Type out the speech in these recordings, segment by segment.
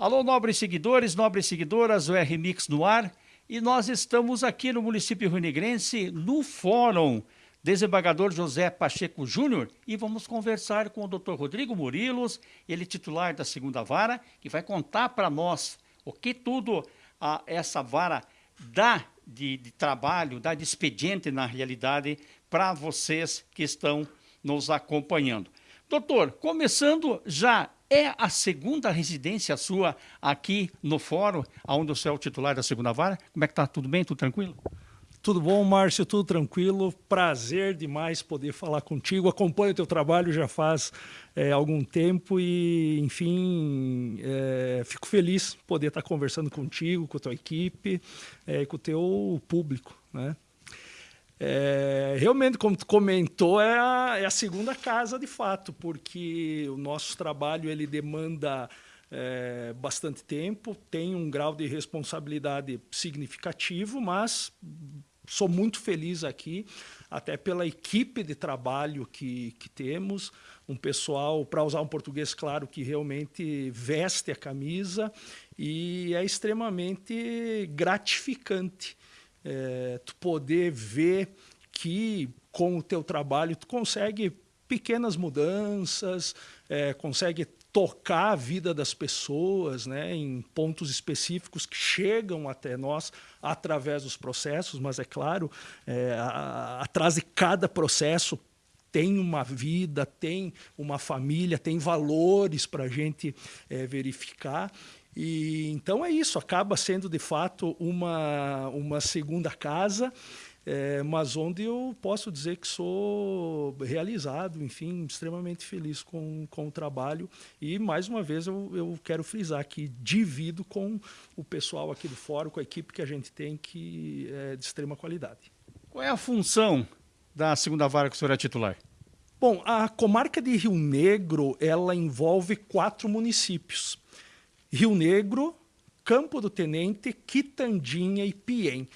Alô, nobres seguidores, nobres seguidoras, o R-Mix no ar. E nós estamos aqui no município runegrense, no Fórum Desembargador José Pacheco Júnior, e vamos conversar com o Dr. Rodrigo Murilos, ele titular da segunda vara, que vai contar para nós o que tudo a, essa vara dá de, de trabalho, dá de expediente, na realidade, para vocês que estão nos acompanhando. Doutor, começando já, é a segunda residência sua aqui no fórum, onde você é o titular da segunda vara? Como é que está? Tudo bem? Tudo tranquilo? Tudo bom, Márcio? Tudo tranquilo? Prazer demais poder falar contigo. Acompanho o teu trabalho já faz é, algum tempo e, enfim, é, fico feliz poder estar conversando contigo, com a tua equipe, é, com o teu público, né? É, realmente, como tu comentou, é a, é a, segunda casa de fato, porque o nosso trabalho ele demanda é, bastante tempo, tem um grau de responsabilidade significativo, mas sou muito feliz aqui, até pela equipe de trabalho que, que temos, um pessoal, para usar um português claro, que realmente veste a camisa e é extremamente gratificante é, tu poder ver que com o teu trabalho tu consegue pequenas mudanças, é, consegue tocar a vida das pessoas né, em pontos específicos que chegam até nós através dos processos, mas é claro, é, atrás de cada processo tem uma vida, tem uma família, tem valores para a gente é, verificar. E então é isso, acaba sendo de fato uma, uma segunda casa, é, mas onde eu posso dizer que sou realizado, enfim, extremamente feliz com, com o trabalho. E mais uma vez eu, eu quero frisar que divido com o pessoal aqui do fórum, com a equipe que a gente tem, que é de extrema qualidade. Qual é a função da segunda vara que o senhor é titular? Bom, a comarca de Rio Negro, ela envolve quatro municípios. Rio Negro, Campo do Tenente, Quitandinha e Piem.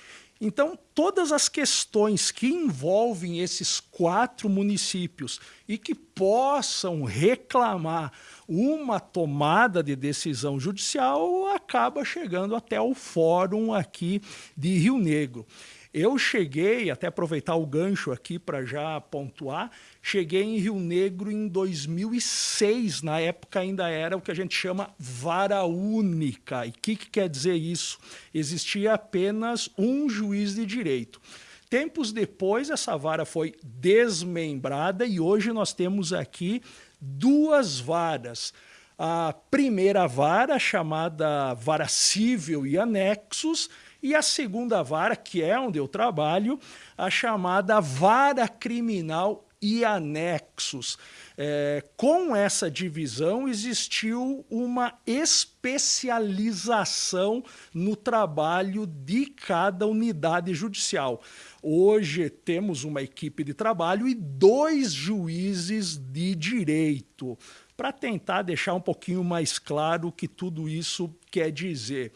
Então, todas as questões que envolvem esses quatro municípios e que possam reclamar uma tomada de decisão judicial acaba chegando até o fórum aqui de Rio Negro. Eu cheguei, até aproveitar o gancho aqui para já pontuar, cheguei em Rio Negro em 2006, na época ainda era o que a gente chama vara única. E o que, que quer dizer isso? Existia apenas um juiz de direito. Tempos depois, essa vara foi desmembrada e hoje nós temos aqui duas varas. A primeira vara, chamada vara civil e anexos, e a segunda vara, que é onde eu trabalho, a chamada vara criminal e anexos. É, com essa divisão existiu uma especialização no trabalho de cada unidade judicial. Hoje temos uma equipe de trabalho e dois juízes de direito, para tentar deixar um pouquinho mais claro o que tudo isso quer dizer.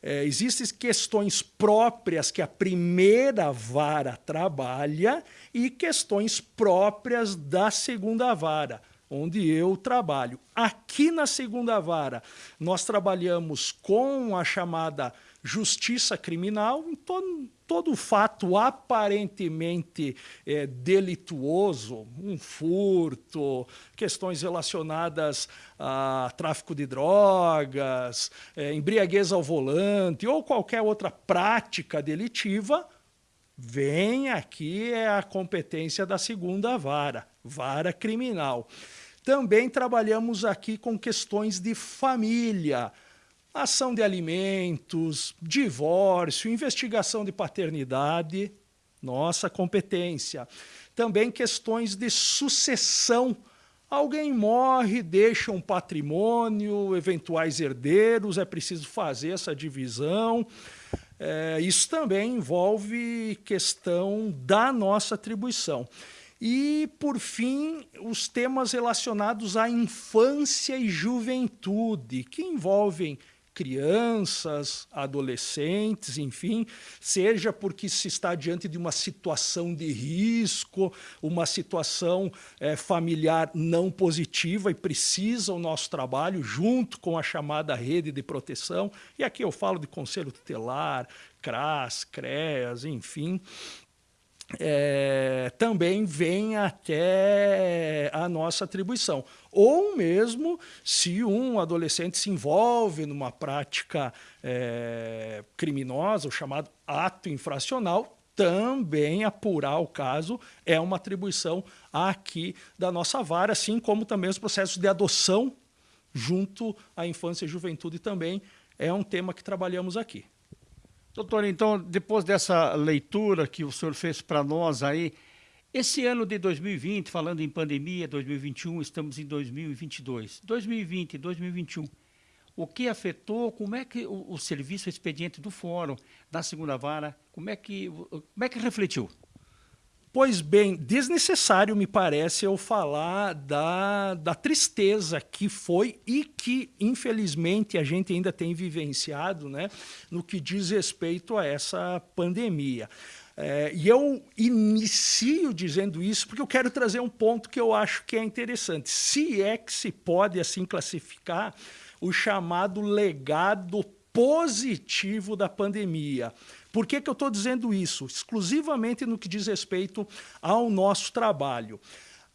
É, existem questões próprias que a primeira vara trabalha e questões próprias da segunda vara, onde eu trabalho. Aqui na segunda vara, nós trabalhamos com a chamada justiça criminal, então todo fato aparentemente é, delituoso, um furto, questões relacionadas a tráfico de drogas, é, embriaguez ao volante ou qualquer outra prática delitiva, vem aqui é a competência da segunda vara, vara criminal. Também trabalhamos aqui com questões de família, ação de alimentos, divórcio, investigação de paternidade, nossa competência. Também questões de sucessão. Alguém morre, deixa um patrimônio, eventuais herdeiros, é preciso fazer essa divisão. É, isso também envolve questão da nossa atribuição. E, por fim, os temas relacionados à infância e juventude, que envolvem crianças, adolescentes, enfim, seja porque se está diante de uma situação de risco, uma situação é, familiar não positiva e precisa o nosso trabalho junto com a chamada rede de proteção. E aqui eu falo de conselho tutelar, CRAS, CREAS, enfim, é, também vem até a nossa atribuição. Ou mesmo se um adolescente se envolve numa prática é, criminosa, o chamado ato infracional, também apurar o caso é uma atribuição aqui da nossa vara, assim como também os processos de adoção junto à infância e juventude também é um tema que trabalhamos aqui. Doutor, então, depois dessa leitura que o senhor fez para nós aí, esse ano de 2020, falando em pandemia, 2021, estamos em 2022. 2020 e 2021, o que afetou, como é que o, o serviço expediente do fórum, da segunda vara, como é que, como é que refletiu? Pois bem, desnecessário me parece eu falar da, da tristeza que foi e que, infelizmente, a gente ainda tem vivenciado né, no que diz respeito a essa pandemia. É, e eu inicio dizendo isso porque eu quero trazer um ponto que eu acho que é interessante. Se é que se pode assim classificar o chamado legado positivo da pandemia. Por que, que eu estou dizendo isso? Exclusivamente no que diz respeito ao nosso trabalho.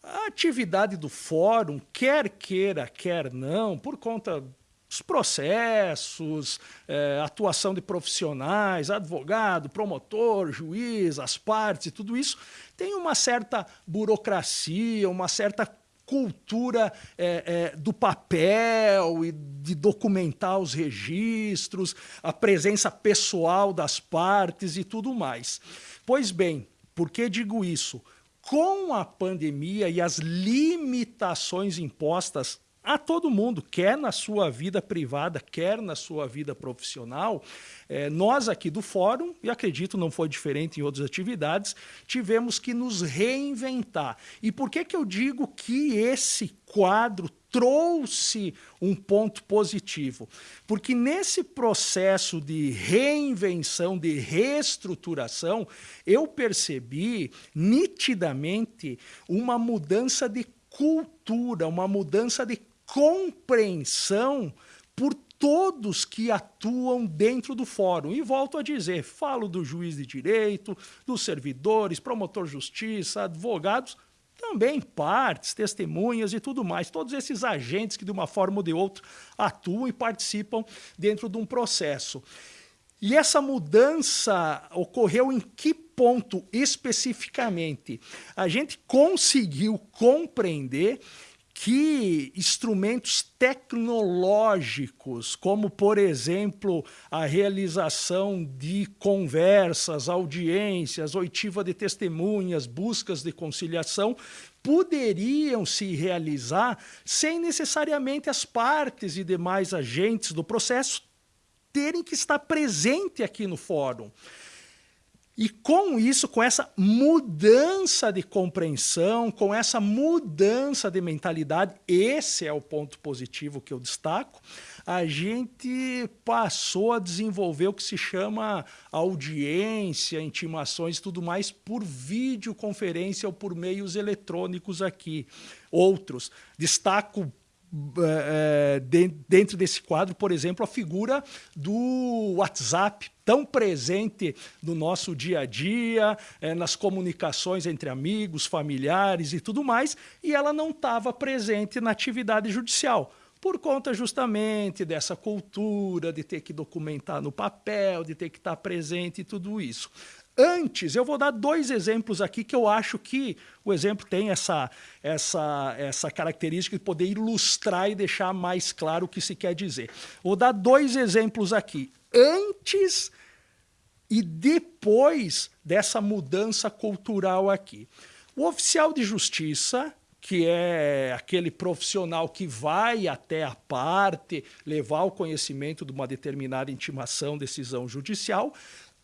A atividade do fórum, quer queira, quer não, por conta dos processos, é, atuação de profissionais, advogado, promotor, juiz, as partes tudo isso, tem uma certa burocracia, uma certa cultura é, é, do papel e de documentar os registros, a presença pessoal das partes e tudo mais. Pois bem, por que digo isso? Com a pandemia e as limitações impostas a todo mundo, quer na sua vida privada, quer na sua vida profissional. É, nós aqui do Fórum, e acredito não foi diferente em outras atividades, tivemos que nos reinventar. E por que, que eu digo que esse quadro trouxe um ponto positivo? Porque nesse processo de reinvenção, de reestruturação, eu percebi nitidamente uma mudança de cultura, uma mudança de compreensão por todos que atuam dentro do fórum. E volto a dizer, falo do juiz de direito, dos servidores, promotor de justiça, advogados, também partes, testemunhas e tudo mais. Todos esses agentes que de uma forma ou de outra atuam e participam dentro de um processo. E essa mudança ocorreu em que ponto especificamente? A gente conseguiu compreender que instrumentos tecnológicos, como, por exemplo, a realização de conversas, audiências, oitiva de testemunhas, buscas de conciliação, poderiam se realizar sem necessariamente as partes e demais agentes do processo terem que estar presente aqui no fórum. E com isso, com essa mudança de compreensão, com essa mudança de mentalidade, esse é o ponto positivo que eu destaco, a gente passou a desenvolver o que se chama audiência, intimações e tudo mais por videoconferência ou por meios eletrônicos aqui. Outros. Destaco é, dentro desse quadro, por exemplo, a figura do WhatsApp, tão presente no nosso dia a dia, é, nas comunicações entre amigos, familiares e tudo mais, e ela não estava presente na atividade judicial por conta justamente dessa cultura de ter que documentar no papel, de ter que estar presente e tudo isso. Antes, eu vou dar dois exemplos aqui que eu acho que o exemplo tem essa, essa, essa característica de poder ilustrar e deixar mais claro o que se quer dizer. Vou dar dois exemplos aqui. Antes e depois dessa mudança cultural aqui. O oficial de justiça, que é aquele profissional que vai até a parte levar o conhecimento de uma determinada intimação, decisão judicial,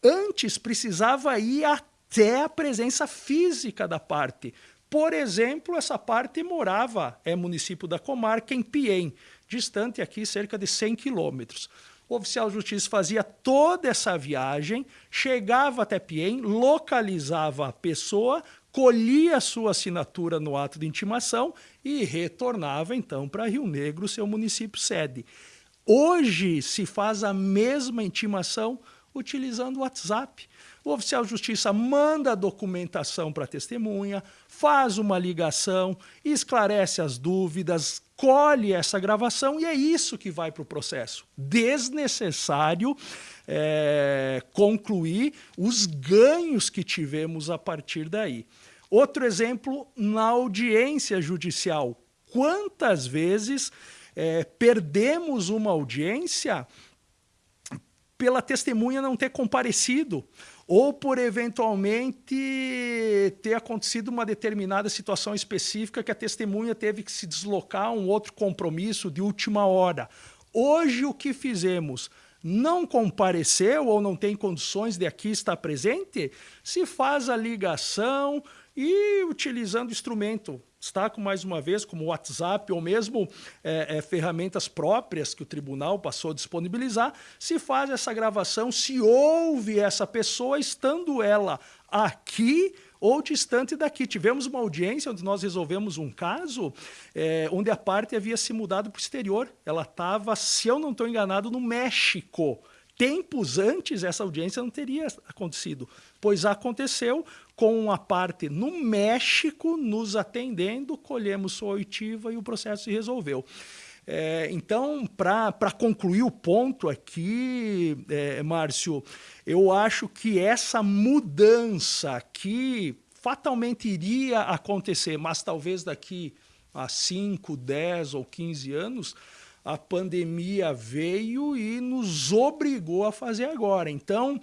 Antes precisava ir até a presença física da parte. Por exemplo, essa parte morava, é município da comarca, em Piem, distante aqui cerca de 100 quilômetros. O oficial de justiça fazia toda essa viagem, chegava até Piem, localizava a pessoa, colhia sua assinatura no ato de intimação e retornava então para Rio Negro, seu município sede. Hoje se faz a mesma intimação utilizando o WhatsApp. O oficial de justiça manda a documentação para a testemunha, faz uma ligação, esclarece as dúvidas, colhe essa gravação e é isso que vai para o processo. Desnecessário é, concluir os ganhos que tivemos a partir daí. Outro exemplo, na audiência judicial. Quantas vezes é, perdemos uma audiência pela testemunha não ter comparecido ou por eventualmente ter acontecido uma determinada situação específica que a testemunha teve que se deslocar a um outro compromisso de última hora. Hoje o que fizemos? Não compareceu ou não tem condições de aqui estar presente? Se faz a ligação e utilizando instrumento destaco mais uma vez, como o WhatsApp ou mesmo é, é, ferramentas próprias que o tribunal passou a disponibilizar, se faz essa gravação, se ouve essa pessoa estando ela aqui ou distante daqui. Tivemos uma audiência onde nós resolvemos um caso é, onde a parte havia se mudado para o exterior. Ela estava, se eu não estou enganado, no México. Tempos antes, essa audiência não teria acontecido, pois aconteceu com a parte no México nos atendendo, colhemos sua oitiva e o processo se resolveu. É, então, para concluir o ponto aqui, é, Márcio, eu acho que essa mudança que fatalmente iria acontecer, mas talvez daqui a 5, 10 ou 15 anos, a pandemia veio e nos obrigou a fazer agora. Então,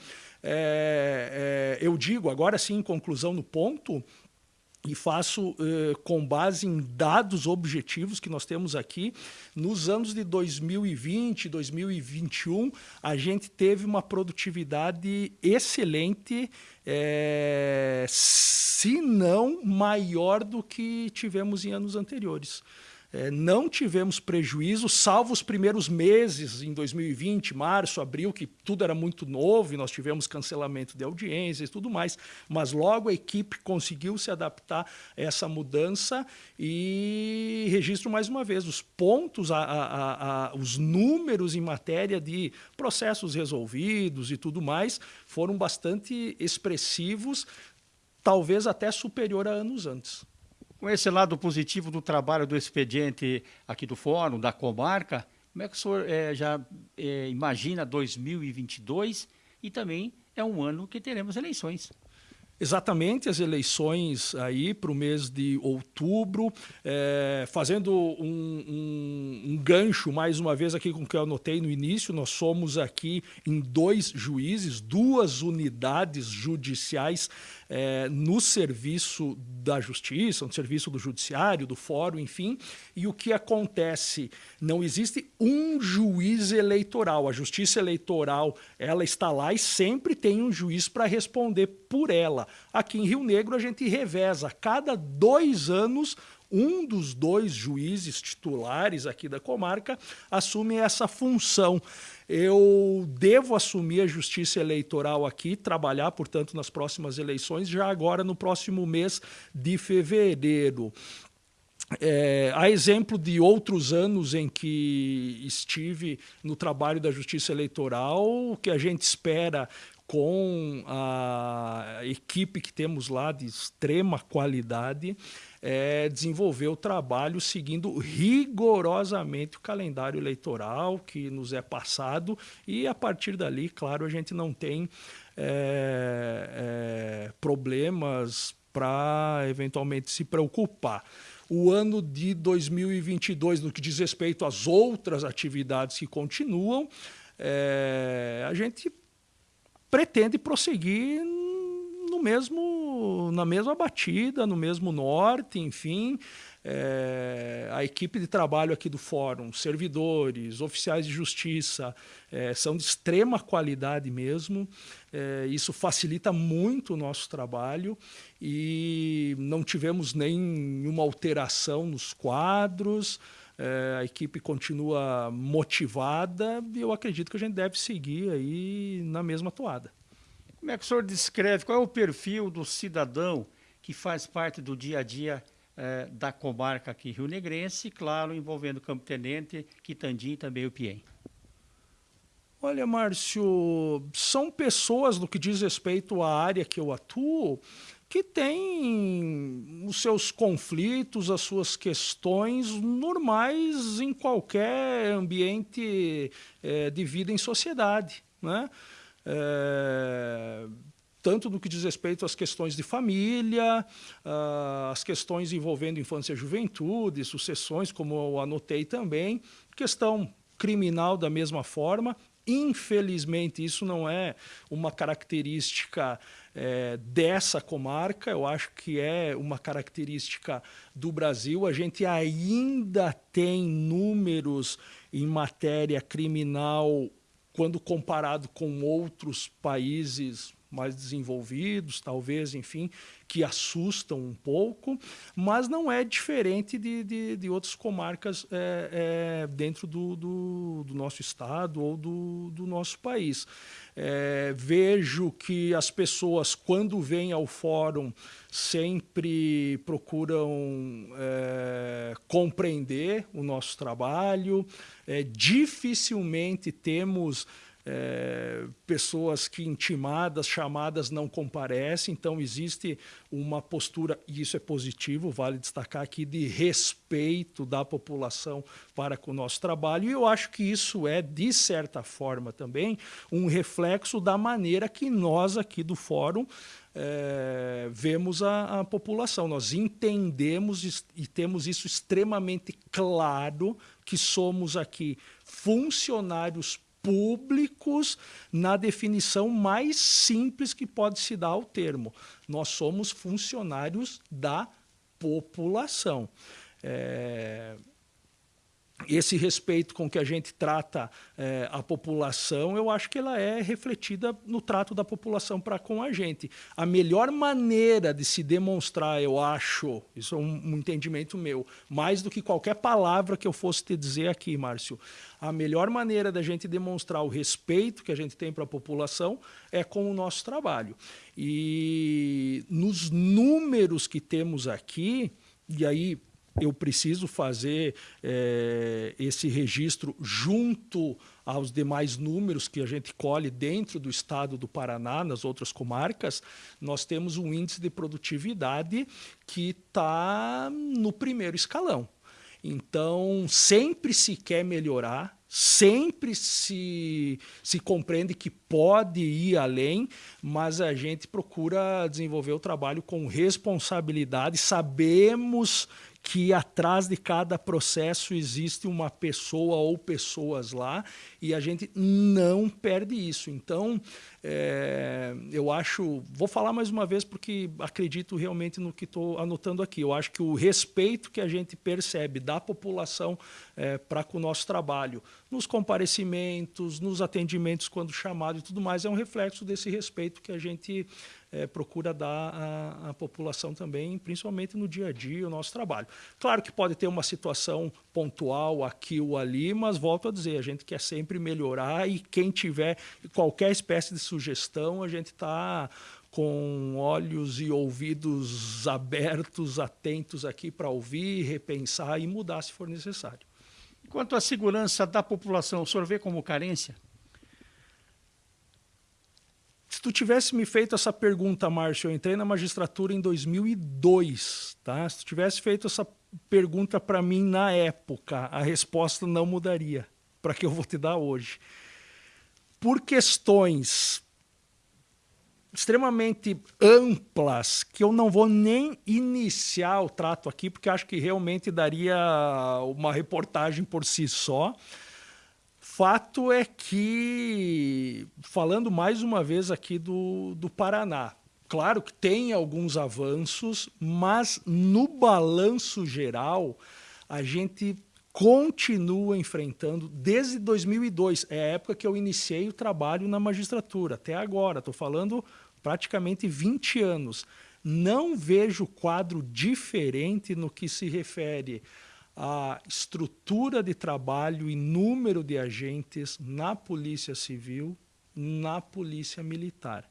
é, é, eu digo, agora sim, em conclusão no ponto, e faço eh, com base em dados objetivos que nós temos aqui. Nos anos de 2020, 2021, a gente teve uma produtividade excelente, eh, se não maior do que tivemos em anos anteriores. É, não tivemos prejuízo, salvo os primeiros meses, em 2020, março, abril, que tudo era muito novo e nós tivemos cancelamento de audiências e tudo mais. Mas logo a equipe conseguiu se adaptar a essa mudança e registro mais uma vez os pontos, a, a, a, os números em matéria de processos resolvidos e tudo mais foram bastante expressivos, talvez até superior a anos antes. Com esse lado positivo do trabalho do expediente aqui do Fórum, da comarca, como é que o senhor é, já é, imagina 2022 e também é um ano que teremos eleições? Exatamente as eleições aí para o mês de outubro, é, fazendo um, um, um, gancho mais uma vez aqui com o que eu anotei no início, nós somos aqui em dois juízes, duas unidades judiciais é, no serviço da justiça, no serviço do judiciário, do fórum, enfim, e o que acontece? Não existe um juiz eleitoral, a justiça eleitoral ela está lá e sempre tem um juiz para responder por ela. Aqui em Rio Negro a gente reveza, cada dois anos um dos dois juízes titulares aqui da comarca assume essa função. Eu devo assumir a justiça eleitoral aqui, trabalhar, portanto, nas próximas eleições, já agora no próximo mês de fevereiro. É, a exemplo de outros anos em que estive no trabalho da justiça eleitoral, o que a gente espera com a equipe que temos lá de extrema qualidade, é, desenvolver o trabalho seguindo rigorosamente o calendário eleitoral que nos é passado e a partir dali, claro, a gente não tem é, é, problemas para eventualmente se preocupar. O ano de 2022, no que diz respeito às outras atividades que continuam, é, a gente pretende prosseguir no mesmo, na mesma batida, no mesmo norte, enfim. É, a equipe de trabalho aqui do fórum, servidores, oficiais de justiça, é, são de extrema qualidade mesmo. É, isso facilita muito o nosso trabalho e não tivemos nenhuma alteração nos quadros, é, a equipe continua motivada e eu acredito que a gente deve seguir aí na mesma toada. Como é que o senhor descreve, qual é o perfil do cidadão que faz parte do dia a dia é, da comarca aqui rio-negrense, claro, envolvendo Campo Tenente, Quitandi e também o Piem? Olha, Márcio, são pessoas, no que diz respeito à área que eu atuo, que têm os seus conflitos, as suas questões normais em qualquer ambiente é, de vida em sociedade. Né? É, tanto no que diz respeito às questões de família, uh, as questões envolvendo infância e juventude, sucessões, como eu anotei também, questão criminal da mesma forma, Infelizmente, isso não é uma característica é, dessa comarca, eu acho que é uma característica do Brasil. A gente ainda tem números em matéria criminal quando comparado com outros países mais desenvolvidos, talvez, enfim, que assustam um pouco, mas não é diferente de, de, de outras comarcas é, é, dentro do, do, do, nosso estado ou do, do nosso país. É, vejo que as pessoas, quando vêm ao fórum, sempre procuram é, compreender o nosso trabalho, é, dificilmente temos é, pessoas que intimadas, chamadas, não comparecem. Então, existe uma postura, e isso é positivo, vale destacar aqui, de respeito da população para com o nosso trabalho. E eu acho que isso é, de certa forma, também um reflexo da maneira que nós aqui do Fórum é, vemos a, a, população. Nós entendemos e temos isso extremamente claro que somos aqui funcionários públicos na definição mais simples que pode se dar ao termo. Nós somos funcionários da população. É, esse respeito com que a gente trata é, a população, eu acho que ela é refletida no trato da população para com a gente. A melhor maneira de se demonstrar, eu acho, isso é um, um entendimento meu, mais do que qualquer palavra que eu fosse te dizer aqui, Márcio, a melhor maneira da gente demonstrar o respeito que a gente tem para a população é com o nosso trabalho. E nos números que temos aqui, e aí eu preciso fazer é, esse registro junto aos demais números que a gente colhe dentro do estado do Paraná, nas outras comarcas, nós temos um índice de produtividade que está no primeiro escalão. Então, sempre se quer melhorar, sempre se, se compreende que pode ir além, mas a gente procura desenvolver o trabalho com responsabilidade, sabemos que atrás de cada processo existe uma pessoa ou pessoas lá e a gente não perde isso. Então, é, eu acho, vou falar mais uma vez porque acredito realmente no que estou anotando aqui. Eu acho que o respeito que a gente percebe da população é, para com o nosso trabalho, nos comparecimentos, nos atendimentos quando chamado e tudo mais, é um reflexo desse respeito que a gente é, procura dar à, à, população também, principalmente no dia a dia, o nosso trabalho. Claro que pode ter uma situação pontual aqui ou ali, mas volto a dizer, a gente quer sempre melhorar e quem tiver qualquer espécie de sugestão, a gente está com olhos e ouvidos abertos, atentos aqui para ouvir, repensar e mudar se for necessário. Quanto à segurança da população, o senhor vê como carência? Se tu tivesse me feito essa pergunta, Márcio, eu entrei na magistratura em 2002, tá? Se tu tivesse feito essa pergunta para mim na época, a resposta não mudaria para que eu vou te dar hoje. Por questões extremamente amplas, que eu não vou nem iniciar o trato aqui, porque acho que realmente daria uma reportagem por si só. Fato é que, falando mais uma vez aqui do, do Paraná, claro que tem alguns avanços, mas no balanço geral, a gente continua enfrentando, desde 2002, é a época que eu iniciei o trabalho na magistratura, até agora, estou falando praticamente 20 anos. Não vejo quadro diferente no que se refere a estrutura de trabalho e número de agentes na Polícia Civil, na Polícia Militar.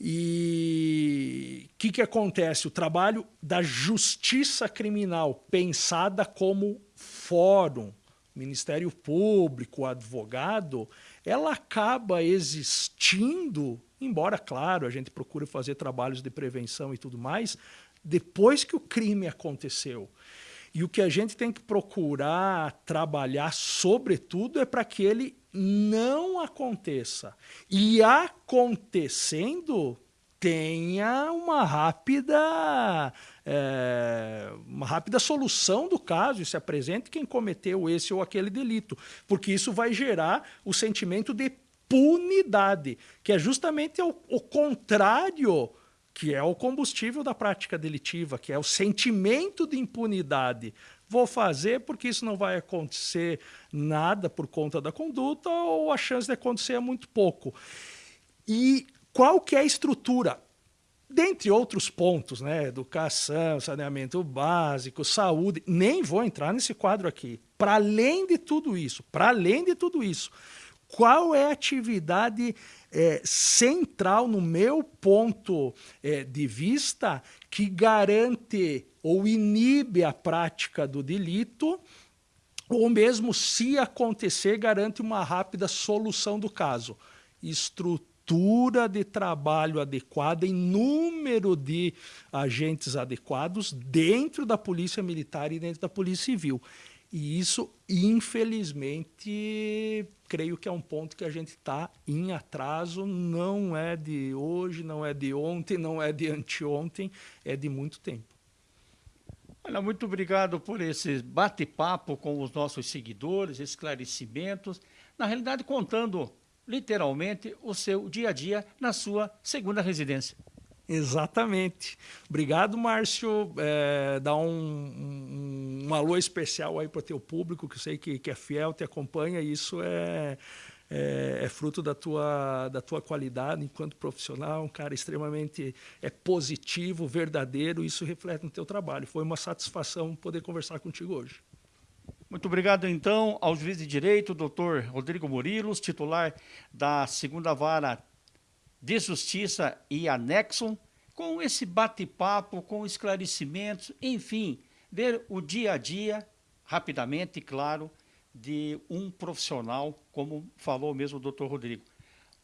E o que, que acontece? O trabalho da justiça criminal, pensada como fórum, Ministério Público, advogado, ela acaba existindo, embora, claro, a gente procure fazer trabalhos de prevenção e tudo mais, depois que o crime aconteceu. E o que a gente tem que procurar trabalhar, sobretudo, é para que ele não aconteça. E acontecendo, tenha uma rápida, é, uma rápida solução do caso e se apresente quem cometeu esse ou aquele delito. Porque isso vai gerar o sentimento de punidade, que é justamente o, o contrário que é o combustível da prática delitiva, que é o sentimento de impunidade. Vou fazer porque isso não vai acontecer nada por conta da conduta ou a chance de acontecer é muito pouco. E qual que é a estrutura? Dentre outros pontos, né? educação, saneamento básico, saúde, nem vou entrar nesse quadro aqui. Para além de tudo isso, para além de tudo isso, qual é a atividade é, central, no meu ponto é, de vista, que garante ou inibe a prática do delito, ou mesmo, se acontecer, garante uma rápida solução do caso. Estrutura de trabalho adequada em número de agentes adequados dentro da Polícia Militar e dentro da Polícia Civil. E isso, infelizmente, creio que é um ponto que a gente está em atraso, não é de hoje, não é de ontem, não é de anteontem, é de muito tempo. Olha, muito obrigado por esse bate-papo com os nossos seguidores, esclarecimentos, na realidade contando literalmente o seu dia a dia na sua segunda residência. Exatamente. Obrigado, Márcio. É, dá um, um, um, alô especial aí para o teu público, que eu sei que, que é fiel, te acompanha, isso é, é, é, fruto da tua, da tua qualidade enquanto profissional, um cara extremamente é, positivo, verdadeiro, isso reflete no teu trabalho. Foi uma satisfação poder conversar contigo hoje. Muito obrigado, então, ao juiz de direito, doutor Rodrigo Murilos, titular da segunda vara de Justiça e Anexo, com esse bate-papo, com esclarecimentos, enfim, ver o dia a dia, rapidamente, claro, de um profissional, como falou mesmo o doutor Rodrigo,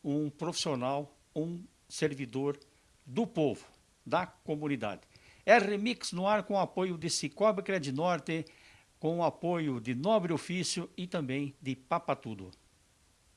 um profissional, um servidor do povo, da comunidade. R-Mix no ar com apoio de Cicobi Cred Norte, com apoio de Nobre Ofício e também de Papatudo.